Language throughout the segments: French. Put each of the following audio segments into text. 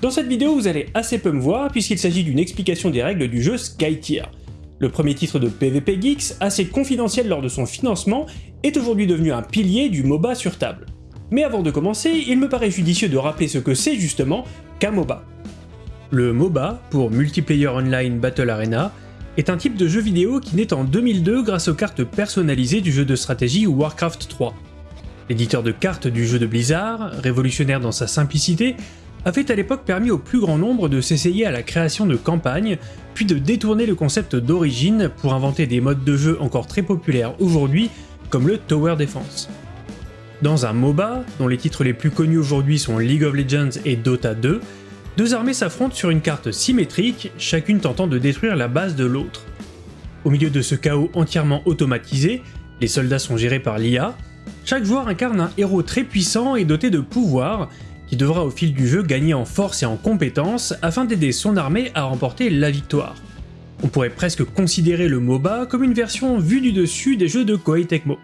Dans cette vidéo, vous allez assez peu me voir puisqu'il s'agit d'une explication des règles du jeu Skytier. Le premier titre de PvP Geeks, assez confidentiel lors de son financement, est aujourd'hui devenu un pilier du MOBA sur table. Mais avant de commencer, il me paraît judicieux de rappeler ce que c'est justement qu'un MOBA. Le MOBA, pour Multiplayer Online Battle Arena, est un type de jeu vidéo qui naît en 2002 grâce aux cartes personnalisées du jeu de stratégie Warcraft 3. L'éditeur de cartes du jeu de Blizzard, révolutionnaire dans sa simplicité, avait à l'époque permis au plus grand nombre de s'essayer à la création de campagnes, puis de détourner le concept d'origine pour inventer des modes de jeu encore très populaires aujourd'hui, comme le Tower Defense. Dans un MOBA, dont les titres les plus connus aujourd'hui sont League of Legends et Dota 2, deux armées s'affrontent sur une carte symétrique, chacune tentant de détruire la base de l'autre. Au milieu de ce chaos entièrement automatisé, les soldats sont gérés par l'IA, chaque joueur incarne un héros très puissant et doté de pouvoirs, qui devra au fil du jeu gagner en force et en compétences afin d'aider son armée à remporter la victoire. On pourrait presque considérer le MOBA comme une version vue du dessus des jeux de Koei Tecmo.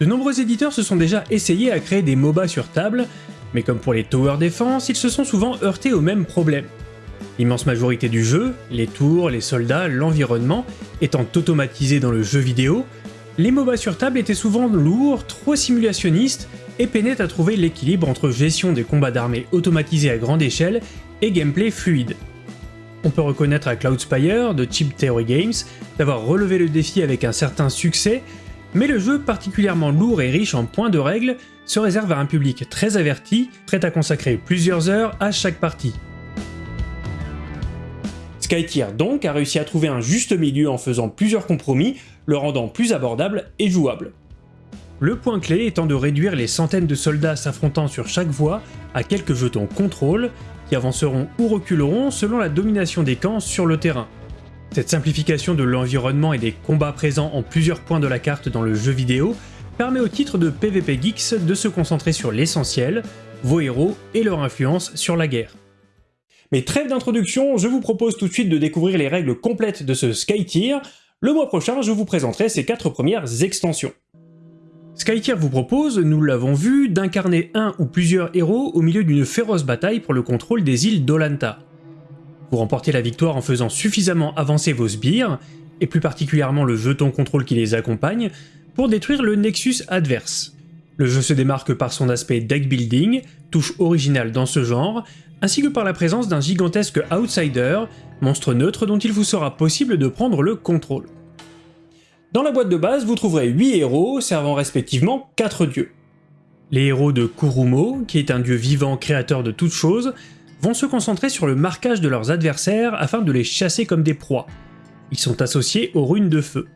De nombreux éditeurs se sont déjà essayés à créer des MOBA sur table, mais comme pour les Tower Defense, ils se sont souvent heurtés au même problème. L'immense majorité du jeu, les tours, les soldats, l'environnement, étant automatisés dans le jeu vidéo, les MOBA sur table étaient souvent lourds, trop simulationnistes et peinaient à trouver l'équilibre entre gestion des combats d'armées automatisés à grande échelle et gameplay fluide. On peut reconnaître à Cloudspire de Chip Theory Games d'avoir relevé le défi avec un certain succès, mais le jeu particulièrement lourd et riche en points de règles se réserve à un public très averti, prêt à consacrer plusieurs heures à chaque partie. Skytier donc a réussi à trouver un juste milieu en faisant plusieurs compromis, le rendant plus abordable et jouable. Le point clé étant de réduire les centaines de soldats s'affrontant sur chaque voie à quelques jetons contrôle qui avanceront ou reculeront selon la domination des camps sur le terrain. Cette simplification de l'environnement et des combats présents en plusieurs points de la carte dans le jeu vidéo permet au titre de PvP Geeks de se concentrer sur l'essentiel, vos héros et leur influence sur la guerre. Mais trêve d'introduction, je vous propose tout de suite de découvrir les règles complètes de ce Skytier. Le mois prochain, je vous présenterai ses quatre premières extensions. Skytier vous propose, nous l'avons vu, d'incarner un ou plusieurs héros au milieu d'une féroce bataille pour le contrôle des îles d'Olanta. Vous remportez la victoire en faisant suffisamment avancer vos sbires, et plus particulièrement le jeton contrôle qui les accompagne, pour détruire le Nexus adverse. Le jeu se démarque par son aspect deck building, touche originale dans ce genre, ainsi que par la présence d'un gigantesque outsider, monstre neutre dont il vous sera possible de prendre le contrôle. Dans la boîte de base, vous trouverez 8 héros servant respectivement 4 dieux. Les héros de Kurumo, qui est un dieu vivant créateur de toutes choses, vont se concentrer sur le marquage de leurs adversaires afin de les chasser comme des proies. Ils sont associés aux runes de feu.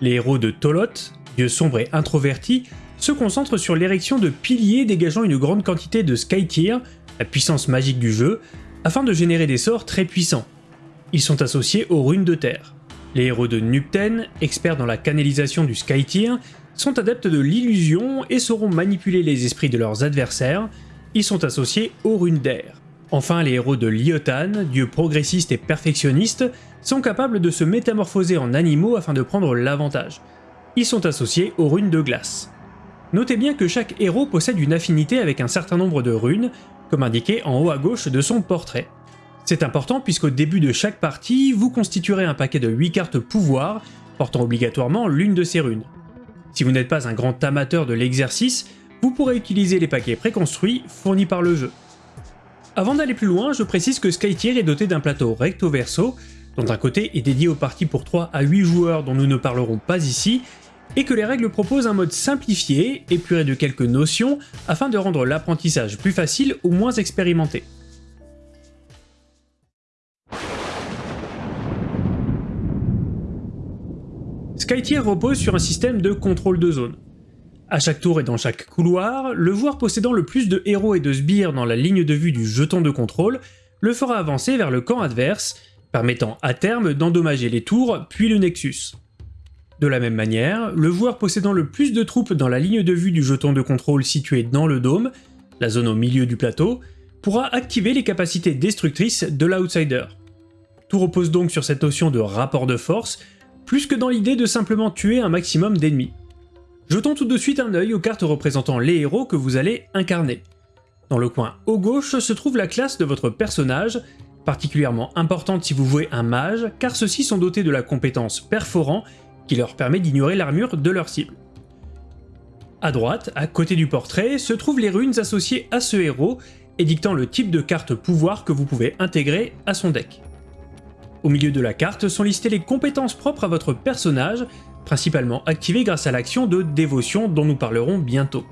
Les héros de Tolot, dieu sombre et introverti, se concentrent sur l'érection de piliers dégageant une grande quantité de Skytier, la puissance magique du jeu, afin de générer des sorts très puissants. Ils sont associés aux runes de terre. Les héros de Nupten, experts dans la canalisation du Skytier, sont adeptes de l'illusion et sauront manipuler les esprits de leurs adversaires, ils sont associés aux runes d'air. Enfin, les héros de Lyotan, dieu progressiste et perfectionniste, sont capables de se métamorphoser en animaux afin de prendre l'avantage. Ils sont associés aux runes de glace. Notez bien que chaque héros possède une affinité avec un certain nombre de runes, comme indiqué en haut à gauche de son portrait. C'est important puisqu'au début de chaque partie, vous constituerez un paquet de 8 cartes pouvoir, portant obligatoirement l'une de ces runes. Si vous n'êtes pas un grand amateur de l'exercice, vous pourrez utiliser les paquets préconstruits fournis par le jeu. Avant d'aller plus loin, je précise que Skytier est doté d'un plateau recto-verso, dont un côté est dédié aux parties pour 3 à 8 joueurs dont nous ne parlerons pas ici, et que les règles proposent un mode simplifié, épuré de quelques notions, afin de rendre l'apprentissage plus facile ou moins expérimenté. Skytier repose sur un système de contrôle de zone. À chaque tour et dans chaque couloir, le joueur possédant le plus de héros et de sbires dans la ligne de vue du jeton de contrôle le fera avancer vers le camp adverse, permettant à terme d'endommager les tours puis le Nexus. De la même manière, le joueur possédant le plus de troupes dans la ligne de vue du jeton de contrôle situé dans le dôme, la zone au milieu du plateau, pourra activer les capacités destructrices de l'outsider. Tout repose donc sur cette notion de rapport de force plus que dans l'idée de simplement tuer un maximum d'ennemis. Jetons tout de suite un œil aux cartes représentant les héros que vous allez incarner. Dans le coin haut gauche se trouve la classe de votre personnage, particulièrement importante si vous jouez un mage, car ceux-ci sont dotés de la compétence perforant qui leur permet d'ignorer l'armure de leur cible. À droite, à côté du portrait, se trouvent les runes associées à ce héros, édictant le type de carte pouvoir que vous pouvez intégrer à son deck. Au milieu de la carte sont listées les compétences propres à votre personnage, principalement activées grâce à l'action de dévotion dont nous parlerons bientôt.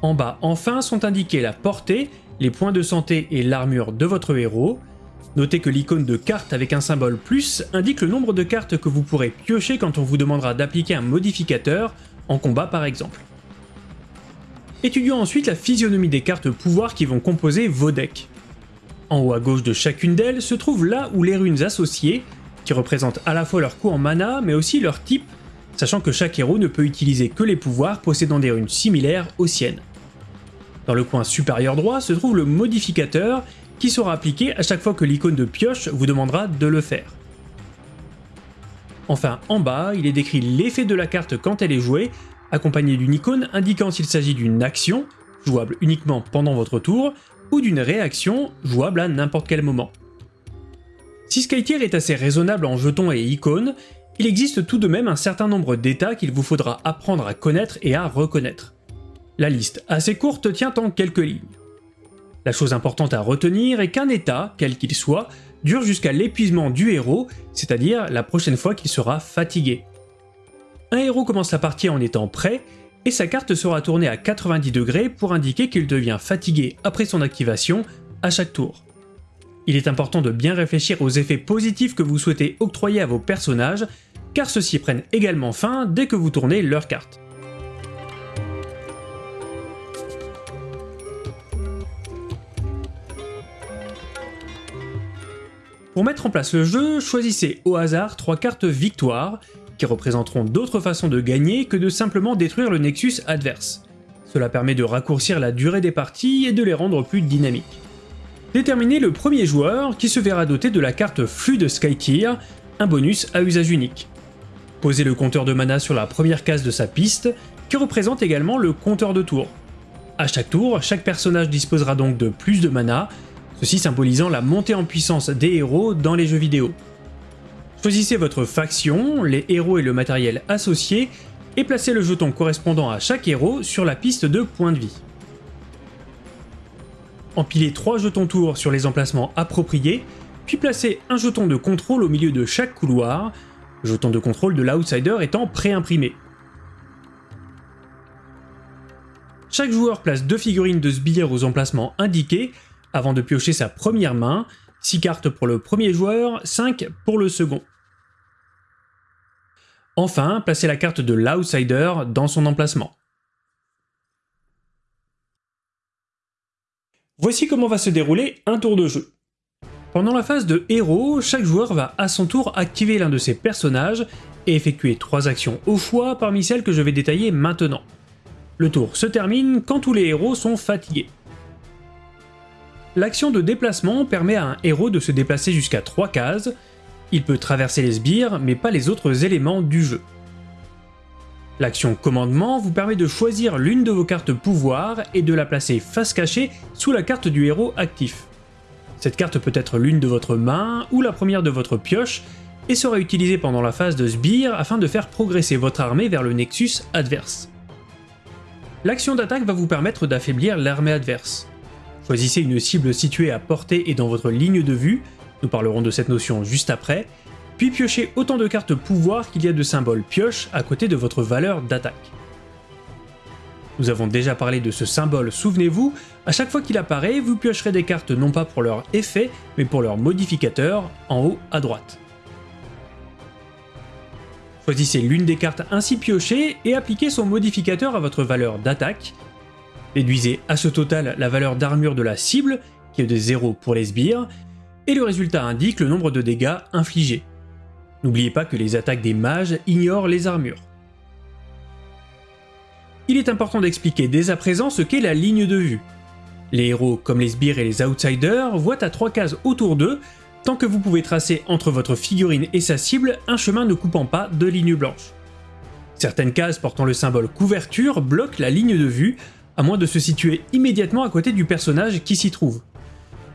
En bas enfin sont indiquées la portée, les points de santé et l'armure de votre héros. Notez que l'icône de carte avec un symbole plus indique le nombre de cartes que vous pourrez piocher quand on vous demandera d'appliquer un modificateur, en combat par exemple. Étudions ensuite la physionomie des cartes pouvoir qui vont composer vos decks. En haut à gauche de chacune d'elles se trouvent là où les runes associées, qui représentent à la fois leur coût en mana mais aussi leur type, sachant que chaque héros ne peut utiliser que les pouvoirs possédant des runes similaires aux siennes. Dans le coin supérieur droit se trouve le modificateur qui sera appliqué à chaque fois que l'icône de pioche vous demandera de le faire. Enfin, en bas, il est décrit l'effet de la carte quand elle est jouée, accompagné d'une icône indiquant s'il s'agit d'une action, jouable uniquement pendant votre tour, ou d'une réaction, jouable à n'importe quel moment. Si Skytier est assez raisonnable en jetons et icônes, il existe tout de même un certain nombre d'états qu'il vous faudra apprendre à connaître et à reconnaître. La liste assez courte tient en quelques lignes. La chose importante à retenir est qu'un état, quel qu'il soit, dure jusqu'à l'épuisement du héros, c'est-à-dire la prochaine fois qu'il sera fatigué. Un héros commence la partie en étant prêt, et sa carte sera tournée à 90 degrés pour indiquer qu'il devient fatigué après son activation à chaque tour. Il est important de bien réfléchir aux effets positifs que vous souhaitez octroyer à vos personnages, car ceux-ci prennent également fin dès que vous tournez leur carte. Pour mettre en place le jeu, choisissez au hasard trois cartes victoire, qui représenteront d'autres façons de gagner que de simplement détruire le Nexus adverse. Cela permet de raccourcir la durée des parties et de les rendre plus dynamiques. Déterminez le premier joueur qui se verra doté de la carte Flux de Skytier, un bonus à usage unique. Posez le compteur de mana sur la première case de sa piste, qui représente également le compteur de tour. À chaque tour, chaque personnage disposera donc de plus de mana, ceci symbolisant la montée en puissance des héros dans les jeux vidéo. Choisissez votre faction, les héros et le matériel associé, et placez le jeton correspondant à chaque héros sur la piste de points de vie. Empilez 3 jetons tours sur les emplacements appropriés, puis placez un jeton de contrôle au milieu de chaque couloir, jeton de contrôle de l'outsider étant pré-imprimé. Chaque joueur place deux figurines de sbires aux emplacements indiqués, avant de piocher sa première main, 6 cartes pour le premier joueur, 5 pour le second. Enfin, placez la carte de l'outsider dans son emplacement. Voici comment va se dérouler un tour de jeu. Pendant la phase de héros, chaque joueur va à son tour activer l'un de ses personnages et effectuer 3 actions au choix parmi celles que je vais détailler maintenant. Le tour se termine quand tous les héros sont fatigués. L'action de déplacement permet à un héros de se déplacer jusqu'à 3 cases, il peut traverser les sbires mais pas les autres éléments du jeu. L'action commandement vous permet de choisir l'une de vos cartes pouvoir et de la placer face cachée sous la carte du héros actif. Cette carte peut être l'une de votre main ou la première de votre pioche et sera utilisée pendant la phase de sbire afin de faire progresser votre armée vers le nexus adverse. L'action d'attaque va vous permettre d'affaiblir l'armée adverse. Choisissez une cible située à portée et dans votre ligne de vue, nous parlerons de cette notion juste après, puis piochez autant de cartes pouvoir qu'il y a de symboles. Pioche à côté de votre valeur d'attaque. Nous avons déjà parlé de ce symbole, souvenez-vous, à chaque fois qu'il apparaît, vous piocherez des cartes non pas pour leur effet, mais pour leur modificateur, en haut à droite. Choisissez l'une des cartes ainsi piochées et appliquez son modificateur à votre valeur d'attaque, Déduisez à ce total la valeur d'armure de la cible, qui est de 0 pour les sbires, et le résultat indique le nombre de dégâts infligés. N'oubliez pas que les attaques des mages ignorent les armures. Il est important d'expliquer dès à présent ce qu'est la ligne de vue. Les héros, comme les sbires et les outsiders, voient à trois cases autour d'eux, tant que vous pouvez tracer entre votre figurine et sa cible un chemin ne coupant pas de ligne blanche. Certaines cases portant le symbole couverture bloquent la ligne de vue, à moins de se situer immédiatement à côté du personnage qui s'y trouve.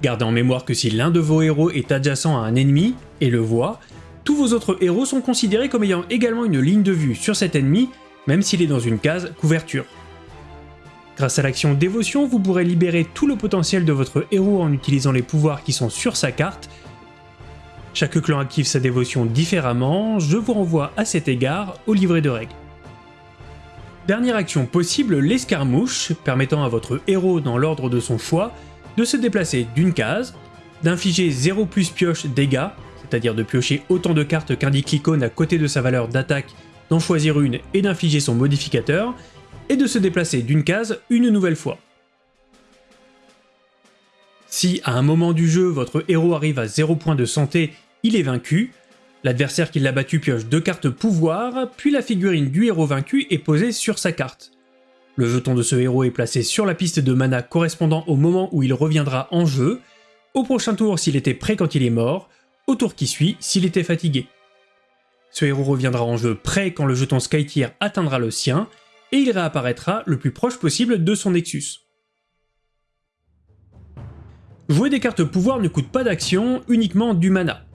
Gardez en mémoire que si l'un de vos héros est adjacent à un ennemi, et le voit, tous vos autres héros sont considérés comme ayant également une ligne de vue sur cet ennemi, même s'il est dans une case couverture. Grâce à l'action Dévotion, vous pourrez libérer tout le potentiel de votre héros en utilisant les pouvoirs qui sont sur sa carte. Chaque clan active sa dévotion différemment, je vous renvoie à cet égard au livret de règles. Dernière action possible, l'escarmouche, permettant à votre héros dans l'ordre de son choix de se déplacer d'une case, d'infliger 0 plus pioche dégâts, c'est-à-dire de piocher autant de cartes qu'indique l'icône à côté de sa valeur d'attaque, d'en choisir une et d'infliger son modificateur, et de se déplacer d'une case une nouvelle fois. Si à un moment du jeu votre héros arrive à 0 points de santé, il est vaincu, l'adversaire qui l'a battu pioche deux cartes pouvoir, puis la figurine du héros vaincu est posée sur sa carte. Le jeton de ce héros est placé sur la piste de mana correspondant au moment où il reviendra en jeu, au prochain tour s'il était prêt quand il est mort, au tour qui suit s'il était fatigué. Ce héros reviendra en jeu prêt quand le jeton Skytier atteindra le sien, et il réapparaîtra le plus proche possible de son Nexus. Jouer des cartes pouvoir ne coûte pas d'action, uniquement du mana.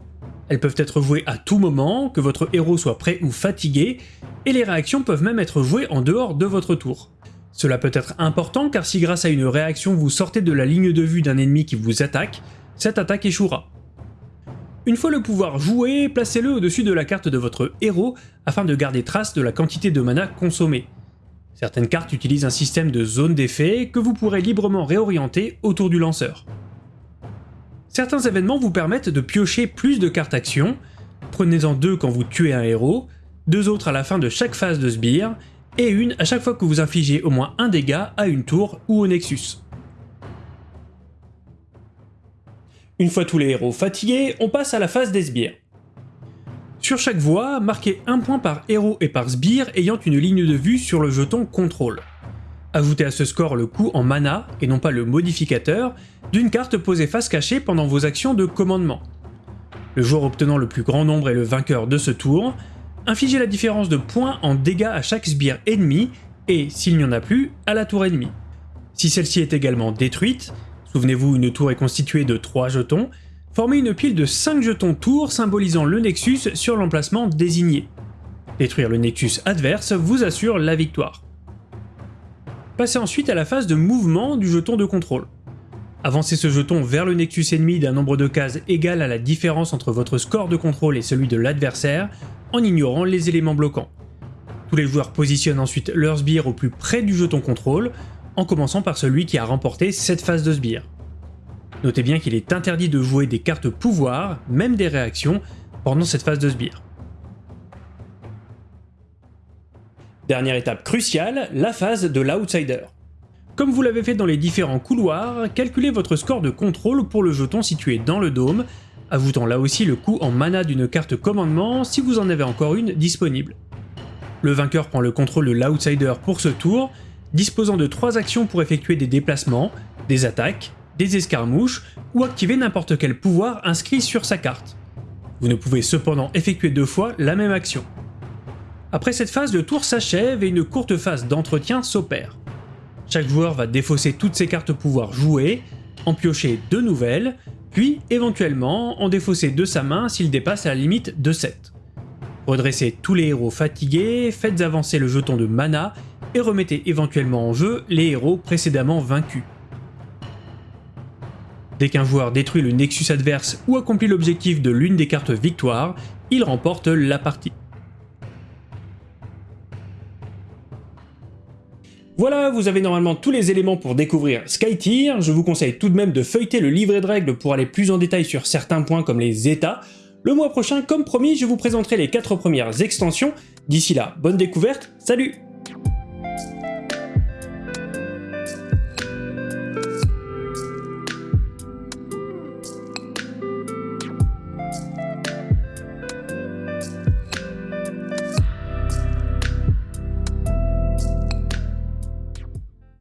Elles peuvent être jouées à tout moment, que votre héros soit prêt ou fatigué, et les réactions peuvent même être jouées en dehors de votre tour. Cela peut être important car si grâce à une réaction vous sortez de la ligne de vue d'un ennemi qui vous attaque, cette attaque échouera. Une fois le pouvoir joué, placez-le au-dessus de la carte de votre héros afin de garder trace de la quantité de mana consommée. Certaines cartes utilisent un système de zone d'effet que vous pourrez librement réorienter autour du lanceur. Certains événements vous permettent de piocher plus de cartes action, prenez-en deux quand vous tuez un héros, deux autres à la fin de chaque phase de sbire, et une à chaque fois que vous infligez au moins un dégât à une tour ou au nexus. Une fois tous les héros fatigués, on passe à la phase des sbires. Sur chaque voie, marquez un point par héros et par sbire ayant une ligne de vue sur le jeton contrôle. Ajoutez à ce score le coût en mana, et non pas le modificateur, d'une carte posée face cachée pendant vos actions de commandement. Le joueur obtenant le plus grand nombre est le vainqueur de ce tour. Infligez la différence de points en dégâts à chaque sbire ennemi, et, s'il n'y en a plus, à la tour ennemie. Si celle-ci est également détruite, souvenez-vous une tour est constituée de 3 jetons, Formez une pile de 5 jetons tours symbolisant le Nexus sur l'emplacement désigné. Détruire le Nexus adverse vous assure la victoire. Passez ensuite à la phase de mouvement du jeton de contrôle. Avancez ce jeton vers le Nexus ennemi d'un nombre de cases égal à la différence entre votre score de contrôle et celui de l'adversaire, en ignorant les éléments bloquants. Tous les joueurs positionnent ensuite leur sbire au plus près du jeton contrôle, en commençant par celui qui a remporté cette phase de sbire. Notez bien qu'il est interdit de jouer des cartes pouvoir, même des réactions, pendant cette phase de sbire. Dernière étape cruciale, la phase de l'outsider. Comme vous l'avez fait dans les différents couloirs, calculez votre score de contrôle pour le jeton situé dans le dôme, ajoutant là aussi le coût en mana d'une carte commandement si vous en avez encore une disponible. Le vainqueur prend le contrôle de l'outsider pour ce tour, disposant de 3 actions pour effectuer des déplacements, des attaques des escarmouches ou activer n'importe quel pouvoir inscrit sur sa carte. Vous ne pouvez cependant effectuer deux fois la même action. Après cette phase, le tour s'achève et une courte phase d'entretien s'opère. Chaque joueur va défausser toutes ses cartes pouvoir jouées, en piocher deux nouvelles, puis éventuellement en défausser de sa main s'il dépasse la limite de 7. Redressez tous les héros fatigués, faites avancer le jeton de mana et remettez éventuellement en jeu les héros précédemment vaincus. Dès qu'un joueur détruit le Nexus adverse ou accomplit l'objectif de l'une des cartes victoire, il remporte la partie. Voilà, vous avez normalement tous les éléments pour découvrir Skytier, je vous conseille tout de même de feuilleter le livret de règles pour aller plus en détail sur certains points comme les états. Le mois prochain, comme promis, je vous présenterai les 4 premières extensions. D'ici là, bonne découverte, salut